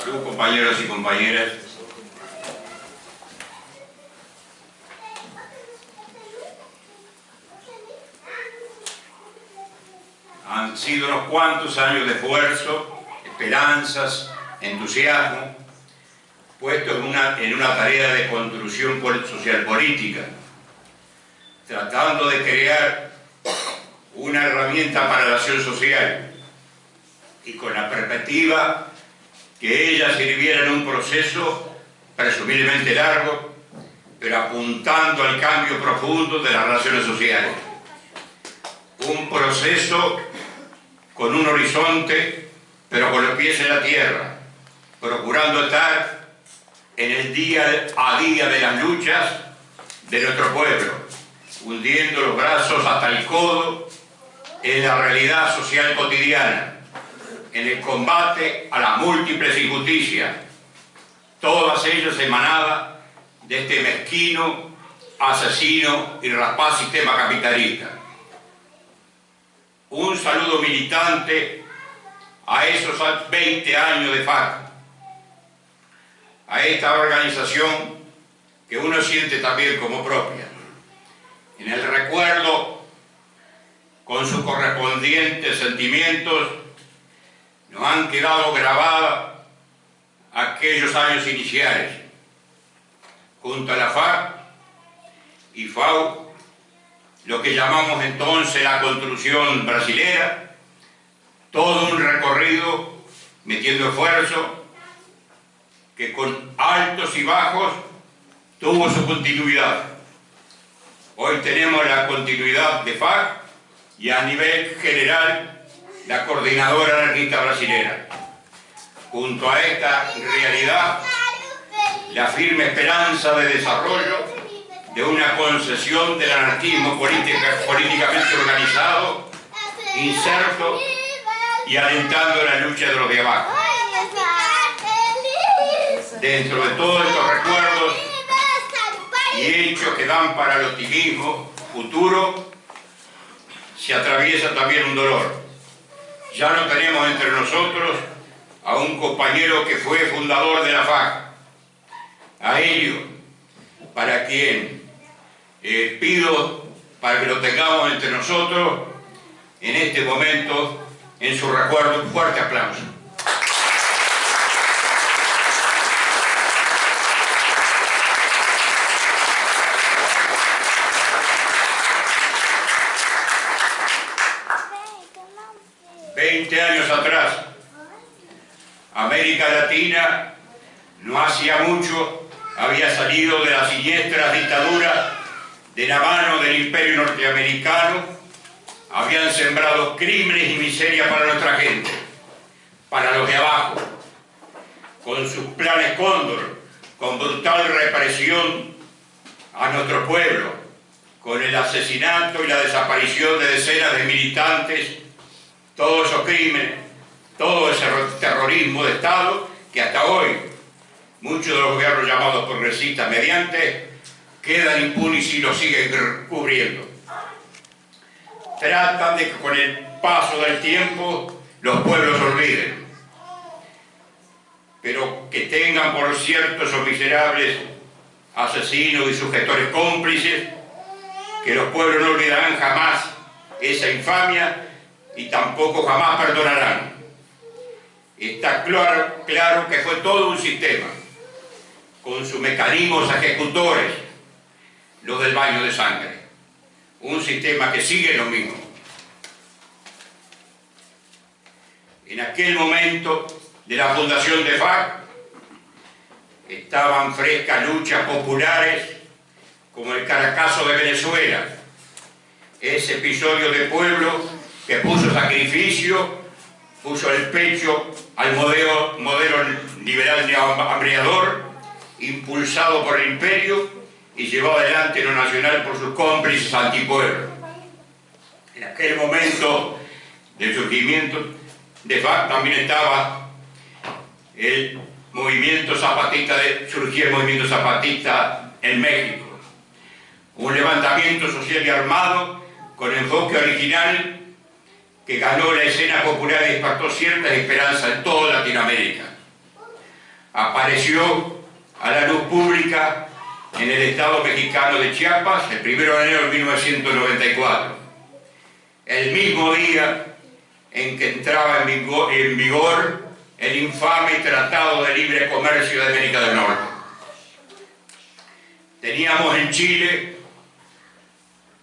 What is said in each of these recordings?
Salud compañeros y compañeras. Han sido unos cuantos años de esfuerzo, esperanzas, entusiasmo, puestos en una, en una tarea de construcción social política, tratando de crear una herramienta para la acción social y con la perspectiva que ella sirviera en un proceso presumiblemente largo, pero apuntando al cambio profundo de las relaciones sociales. Un proceso con un horizonte, pero con los pies en la tierra, procurando estar en el día a día de las luchas de nuestro pueblo, hundiendo los brazos hasta el codo en la realidad social cotidiana, en el combate a las múltiples injusticias, todas ellas emanadas de este mezquino, asesino y rapaz sistema capitalista. Un saludo militante a esos 20 años de FAC, a esta organización que uno siente también como propia. En el recuerdo, con sus correspondientes sentimientos, nos han quedado grabados aquellos años iniciales, junto a la FAC y FAU, lo que llamamos entonces la construcción brasilera, todo un recorrido metiendo esfuerzo, que con altos y bajos tuvo su continuidad. Hoy tenemos la continuidad de FAC y a nivel general la coordinadora anarquista brasilera. Junto a esta realidad, la firme esperanza de desarrollo de una concesión del anarquismo políticamente organizado, inserto y alentando la lucha de los de abajo. Dentro de todos estos recuerdos y hechos que dan para el optimismo futuro, se atraviesa también un dolor ya no tenemos entre nosotros a un compañero que fue fundador de la FAC, a ello, para quien eh, pido para que lo tengamos entre nosotros en este momento, en su recuerdo, un fuerte aplauso. 20 años atrás, América Latina no hacía mucho había salido de la siniestra dictadura de la mano del imperio norteamericano, habían sembrado crímenes y miseria para nuestra gente, para los de abajo, con sus planes cóndor, con brutal represión a nuestro pueblo, con el asesinato y la desaparición de decenas de militantes. Todos esos crímenes, todo ese terrorismo de Estado que hasta hoy muchos de los gobiernos llamados progresistas mediante quedan impunes y lo siguen cubriendo. Tratan de que con el paso del tiempo los pueblos olviden, pero que tengan por cierto esos miserables asesinos y sujetores cómplices, que los pueblos no olvidarán jamás esa infamia y tampoco jamás perdonarán. Está claro, claro que fue todo un sistema, con sus mecanismos ejecutores, los del baño de sangre. Un sistema que sigue lo mismo. En aquel momento de la fundación de FAC, estaban frescas luchas populares como el Caracazo de Venezuela, ese episodio de pueblo que puso sacrificio, puso el pecho al modelo, liberal de hambriador, impulsado por el imperio y llevado adelante lo nacional por sus cómplices antipueblo. En aquel momento del surgimiento de FAC también estaba el movimiento zapatista, de, surgía el movimiento zapatista en México. Un levantamiento social y armado con enfoque original que ganó la escena popular y despertó ciertas esperanzas en toda Latinoamérica. apareció a la luz pública en el Estado mexicano de Chiapas el 1 de enero de 1994, el mismo día en que entraba en vigor, el infame Tratado de Libre Comercio de América del Norte. Teníamos en Chile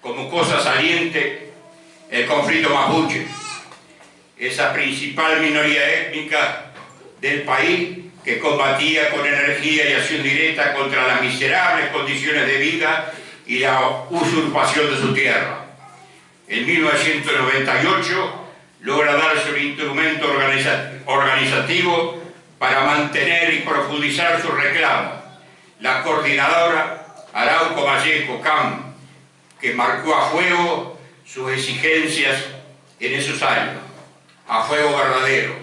como cosa saliente el conflicto mapuche, esa principal minoría étnica del país que combatía con energía y acción directa contra las miserables condiciones de vida y la usurpación de su tierra. En 1998 logra darse un instrumento organizativo para mantener y profundizar su reclamo. La coordinadora Arauco Vallejo Cam, que marcó a fuego sus exigencias en esos años, a fuego verdadero.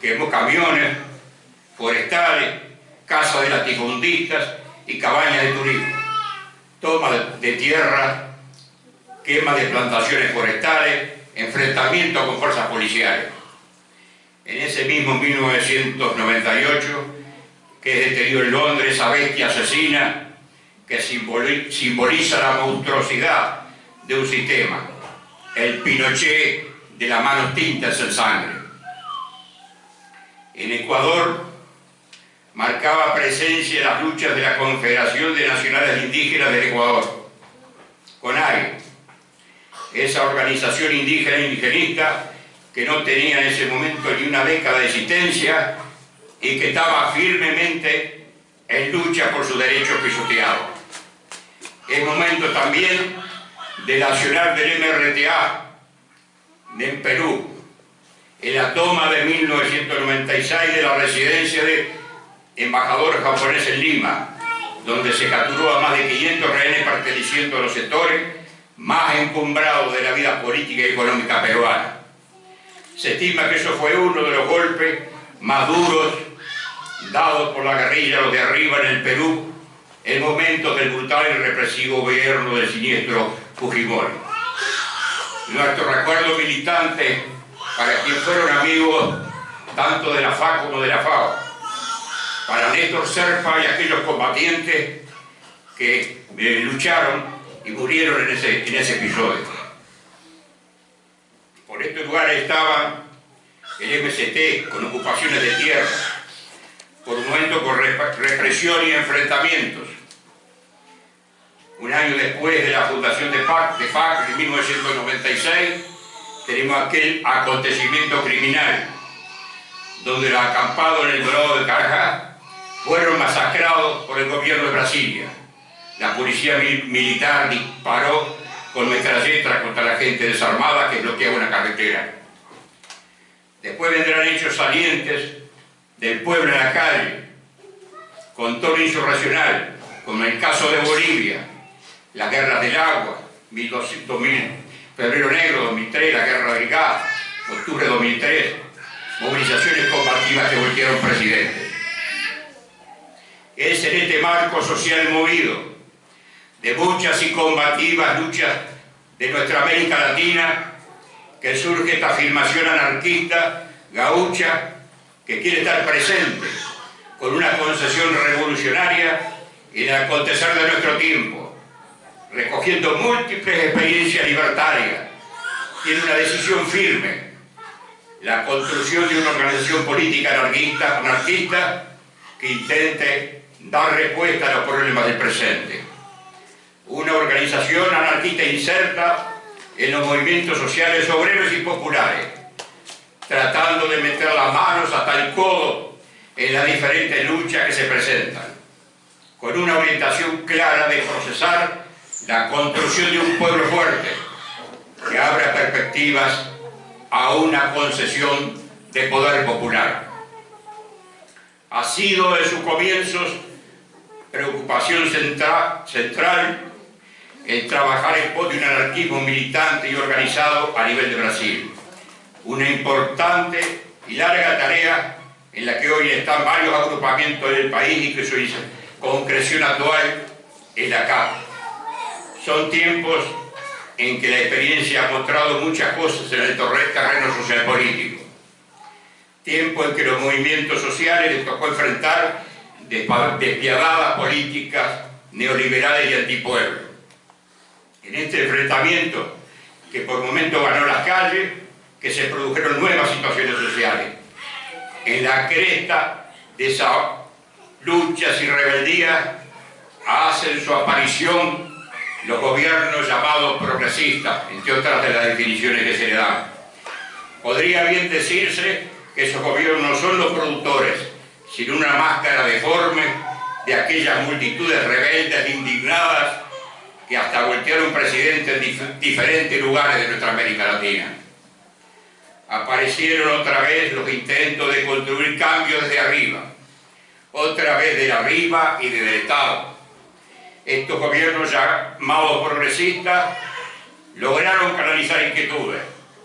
Quemó camiones, forestales, casas de latifundistas y cabañas de turismo. Toma de tierra, quema de plantaciones forestales, enfrentamiento con fuerzas policiales. En ese mismo 1998, que es detenido en Londres esa bestia asesina que simboliza la monstruosidad de un sistema, el Pinochet de las manos tintas en sangre. En Ecuador marcaba presencia en las luchas de la Confederación de Nacionales Indígenas del Ecuador, CONAI, esa organización indígena e indigenista que no tenía en ese momento ni una década de existencia y que estaba firmemente en lucha por sus derechos pisoteados. Es momento también de nacional del MRTA en Perú, en la toma de 1996 de la residencia de embajador japonés en Lima, donde se capturó a más de 500 rehenes perteneciendo a los sectores más encumbrados de la vida política y económica peruana. Se estima que eso fue uno de los golpes más duros dados por la guerrilla los de arriba en el Perú en momentos del brutal y represivo gobierno del siniestro Fujimori. Nuestro recuerdo militante para quienes fueron amigos tanto de la FA como de la FAO, para Néstor Serpa y aquellos combatientes que eh, lucharon y murieron en ese, episodio. Por estos lugares estaba el MST con ocupaciones de tierra, por un momento con represión y enfrentamientos. Un año después de la fundación de FAC, de en 1996, tenemos aquel acontecimiento criminal, donde los acampados en el Dorado de Carajá fueron masacrados por el gobierno de Brasilia. La policía militar disparó con metralletas contra la gente desarmada que bloqueaba una carretera. Después vendrán hechos salientes del pueblo en la calle, con tono insurracional, como el caso de Bolivia, las guerras del agua, 2000, febrero negro 2003, la guerra del gas, octubre 2003, movilizaciones combativas que volvieron presidentes. Es en este marco social movido de muchas y combativas luchas de nuestra América Latina, que surge esta afirmación anarquista, gaucha, que quiere estar presente con una concesión revolucionaria en el acontecer de nuestro tiempo, recogiendo múltiples experiencias libertarias, tiene una decisión firme, la construcción de una organización política anarquista, anarquista que intente dar respuesta a los problemas del presente. Una organización anarquista inserta en los movimientos sociales obreros y populares, tratando de meter las manos hasta el codo en las diferentes luchas que se presentan, con una orientación clara de procesar la construcción de un pueblo fuerte, que abra perspectivas a una concesión de poder popular. Ha sido de sus comienzos preocupación central, el trabajar en pos de un anarquismo militante y organizado a nivel de Brasil. Una importante y larga tarea en la que hoy están varios agrupamientos del país y que su concreción actual es la acá. Son tiempos en que la experiencia ha mostrado muchas cosas en el terreno social político. tiempo en que los movimientos sociales les tocó enfrentar despiadadas políticas neoliberales y antipueblo. En este enfrentamiento, que por momentos ganó las calles, que se produjeron nuevas situaciones sociales. En la cresta de esas luchas y rebeldías hacen su aparición los gobiernos llamados progresistas, entre otras de las definiciones que se le dan. Podría bien decirse que esos gobiernos no son los productores, sino una máscara deforme de aquellas multitudes rebeldes indignadas que hasta voltearon presidentes en diferentes lugares de nuestra América Latina. Aparecieron otra vez los intentos de construir cambios desde arriba, otra vez de arriba y desde el Estado. Estos gobiernos llamados progresistas lograron canalizar inquietudes,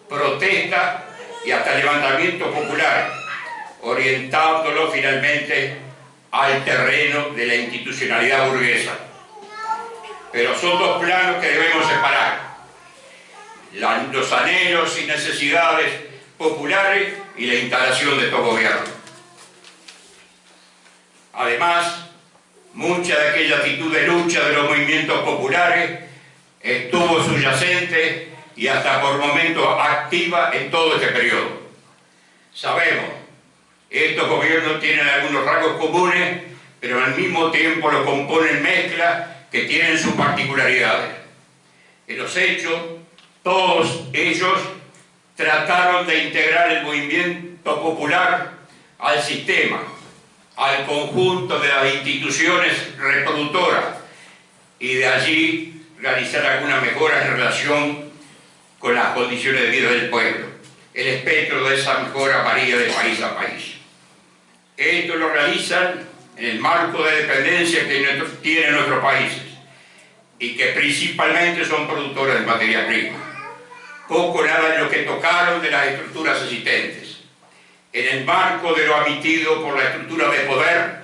protestas y hasta levantamientos populares, orientándolo finalmente al terreno de la institucionalidad burguesa. Pero son dos planos que debemos separar. los anhelos y necesidades populares y la instalación de estos gobiernos. Además, mucha de aquella actitud de lucha de los movimientos populares estuvo subyacente y hasta por momentos activa en todo este periodo. Sabemos, estos gobiernos tienen algunos rasgos comunes, pero al mismo tiempo lo componen mezclas que tienen sus particularidades. En los hechos, todos ellos trataron de integrar el movimiento popular al sistema, al conjunto de las instituciones reproductoras y de allí realizar alguna mejora en relación con las condiciones de vida del pueblo. El espectro de esa mejora varía de país a país. Esto lo realizan en el marco de dependencia que tienen nuestros países y que principalmente son productores de materia prima. Poco nada de lo que tocaron de las estructuras existentes. En el marco de lo admitido por la estructura de poder,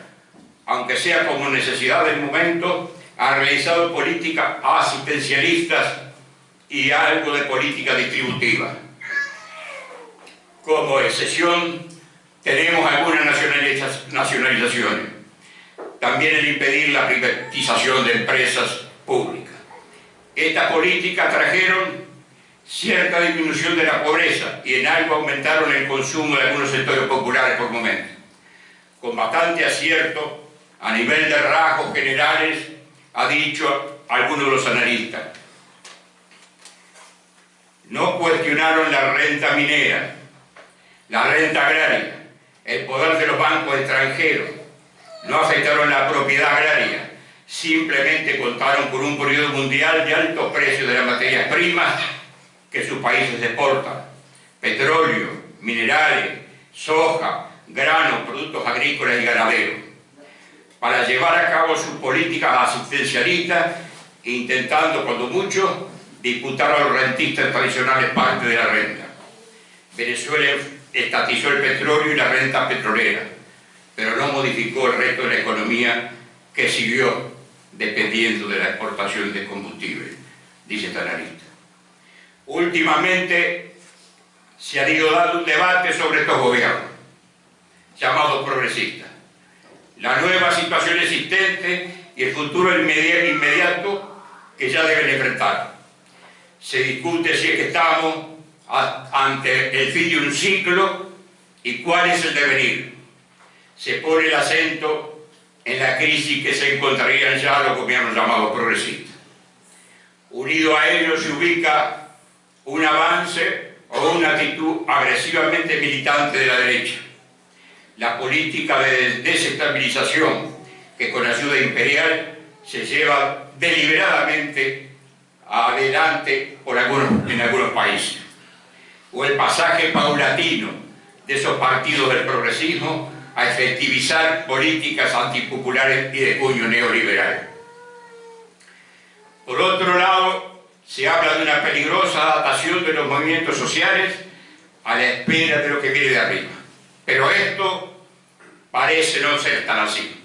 aunque sea como necesidad del momento, ha realizado políticas asistencialistas y algo de política distributiva. Como excepción, tenemos algunas nacionalizaciones. También el impedir la privatización de empresas públicas. Estas políticas trajeron cierta disminución de la pobreza y en algo aumentaron el consumo de algunos sectores populares por momento. Con bastante acierto, a nivel de rasgos generales, ha dicho algunos de los analistas, no cuestionaron la renta minera, la renta agraria, el poder de los bancos extranjeros, no afectaron la propiedad agraria, simplemente contaron por un periodo mundial de altos precios de las materias primas que sus países exportan, petróleo, minerales, soja, granos, productos agrícolas y ganaderos, para llevar a cabo sus políticas asistencialistas, intentando, cuando mucho, disputar a los rentistas tradicionales parte de la renta. Venezuela estatizó el petróleo y la renta petrolera, pero no modificó el resto de la economía que siguió dependiendo de la exportación de combustible, dice este analista. Últimamente se ha ido dando un debate sobre estos gobiernos, llamados progresistas. La nueva situación existente y el futuro inmediato que ya deben enfrentar se discute si estamos ante el fin de un ciclo y cuál es el devenir. Se pone el acento en la crisis que se encontrarían ya los gobiernos llamados progresistas. Unido a ello se ubica un avance o una actitud agresivamente militante de la derecha. La política de desestabilización que con ayuda imperial se lleva deliberadamente adelante por algunos, en algunos países. O el pasaje paulatino de esos partidos del progresismo a efectivizar políticas antipopulares y de puño neoliberal. Por otro lado, se habla de una peligrosa adaptación de los movimientos sociales a la espera de lo que viene de arriba. Pero esto parece no ser tan así.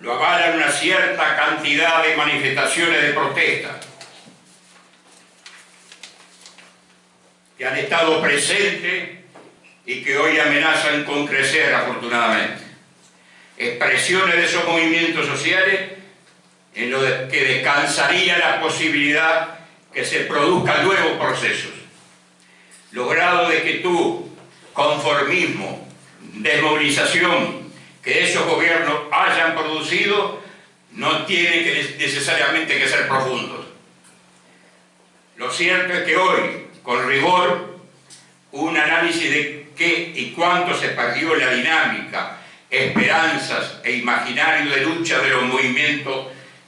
Lo avalan una cierta cantidad de manifestaciones de protesta, que han estado presentes y que hoy amenazan con crecer afortunadamente. Expresiones de esos movimientos sociales en los que descansaría la posibilidad que se produzcan nuevos procesos. Logrado de que tú, conformismo, desmovilización que esos gobiernos hayan producido, no tienen que necesariamente que ser profundos. Lo cierto es que hoy, con rigor, un análisis de qué y cuánto se perdió la dinámica, esperanzas e imaginario de lucha de los movimientos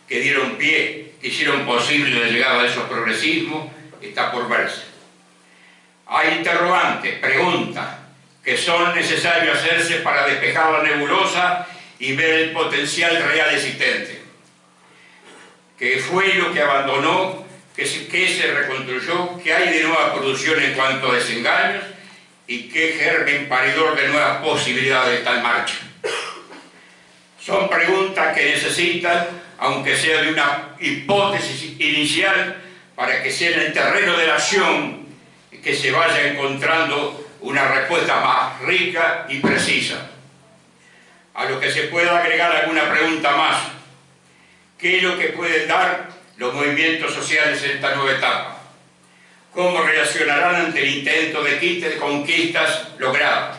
que dieron pie, que hicieron posible la llegada de esos progresismos, está por verse. Hay interrogantes, preguntas, que son necesarios hacerse para despejar la nebulosa y ver el potencial real existente. ¿Qué fue lo que abandonó? ¿Qué se, se reconstruyó? ¿Qué hay de nueva producción en cuanto a desengaños? ¿Y qué germen paridor de nuevas posibilidades está en marcha? Son preguntas que necesitan, aunque sea de una hipótesis inicial, para que sea en el terreno de la acción que se vaya encontrando una respuesta más rica y precisa. A lo que se pueda agregar alguna pregunta más. ¿Qué es lo que pueden dar los movimientos sociales en esta nueva etapa? ¿Cómo reaccionarán ante el intento de quite de conquistas logradas?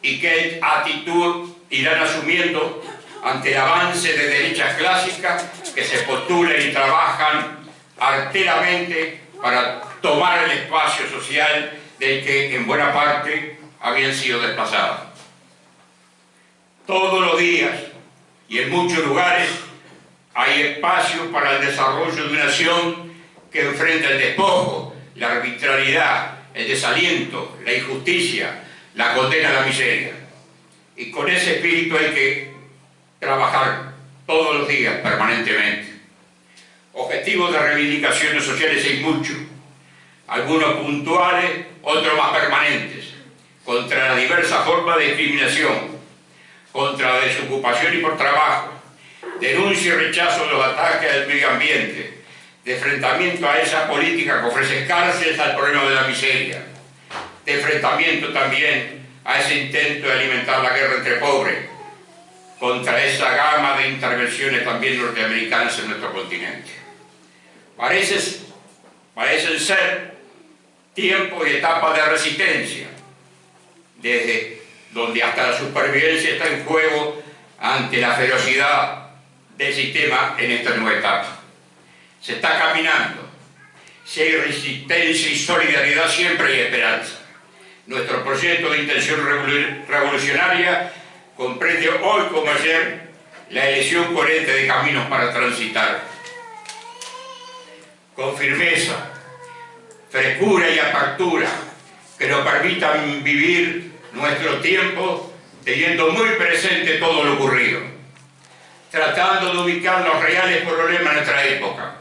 ¿Y qué actitud irán asumiendo ante el avance de derechas clásicas que se postulan y trabajan arteramente para tomar el espacio social del que en buena parte habían sido desplazados. Todos los días y en muchos lugares hay espacio para el desarrollo de una nación que enfrenta el despojo, la arbitrariedad, el desaliento, la injusticia, la condena a la miseria. Y con ese espíritu hay que trabajar todos los días, permanentemente. Objetivos de reivindicaciones sociales hay muchos, algunos puntuales, otros más permanentes, contra la diversa forma de discriminación, contra la desocupación y por trabajo, denuncia y rechazo de los ataques al medio ambiente, de enfrentamiento a esa política que ofrece cárceles al problema de la miseria, de enfrentamiento también a ese intento de alimentar la guerra entre pobres, contra esa gama de intervenciones también norteamericanas en nuestro continente. Parece, parecen ser tiempo y etapa de resistencia, desde donde hasta la supervivencia está en juego ante la ferocidad del sistema en esta nueva etapa. Se está caminando. Si hay resistencia y solidaridad, siempre hay esperanza. Nuestro proyecto de intención revolucionaria comprende hoy como ayer la elección coherente de caminos para transitar. Con firmeza, frescura y apertura que nos permitan vivir nuestro tiempo teniendo muy presente todo lo ocurrido, tratando de ubicar los reales problemas de nuestra época,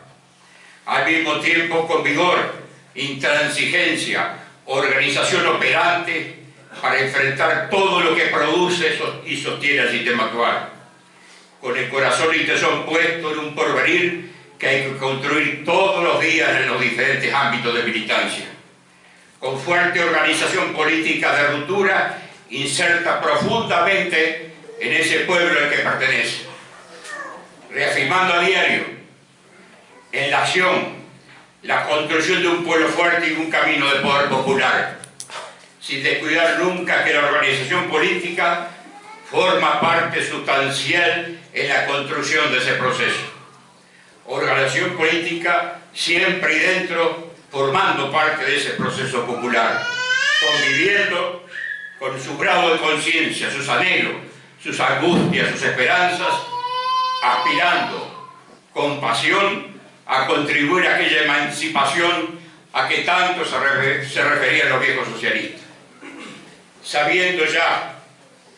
al mismo tiempo con vigor, intransigencia, organización operante para enfrentar todo lo que produce y sostiene el sistema actual, con el corazón y tesón puesto en un porvenir que hay que construir todos los días en los diferentes ámbitos de militancia. Con fuerte organización política de ruptura, inserta profundamente en ese pueblo al que pertenece. Reafirmando a diario en la acción la construcción de un pueblo fuerte y un camino de poder popular, sin descuidar nunca que la organización política forma parte sustancial en la construcción de ese proceso organización política siempre y dentro formando parte de ese proceso popular, conviviendo con su grado de conciencia, sus anhelos, sus angustias, sus esperanzas, aspirando con pasión a contribuir a aquella emancipación a que tanto se, referían los viejos socialistas. Sabiendo ya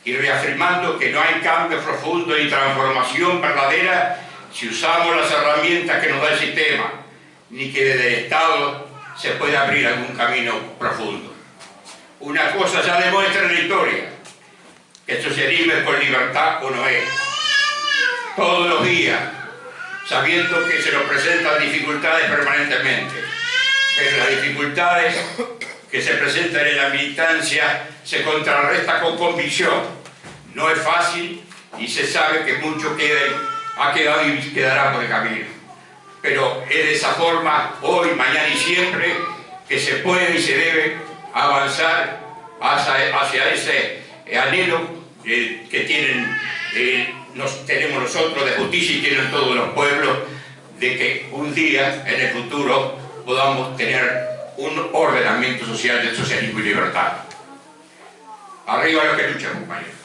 y reafirmando que no hay cambio profundo y transformación verdadera si usamos las herramientas que nos da el sistema, ni que desde el Estado se puede abrir algún camino profundo. Una cosa ya demuestra en la historia, que el socialismo es con libertad o no es. Todos los días, sabiendo que se nos presentan dificultades permanentemente, pero las dificultades que se presenta en la militancia se contrarresta con convicción. No es fácil y se sabe que mucho ha quedado y quedará por el camino. Pero es de esa forma, hoy, mañana y siempre, que se puede y se debe avanzar hacia, ese anhelo que tienen, eh, tenemos nosotros de justicia y tienen todos los pueblos, de que un día en el futuro podamos tener un ordenamiento social de socialismo y libertad. Arriba los que luchan, compañeros.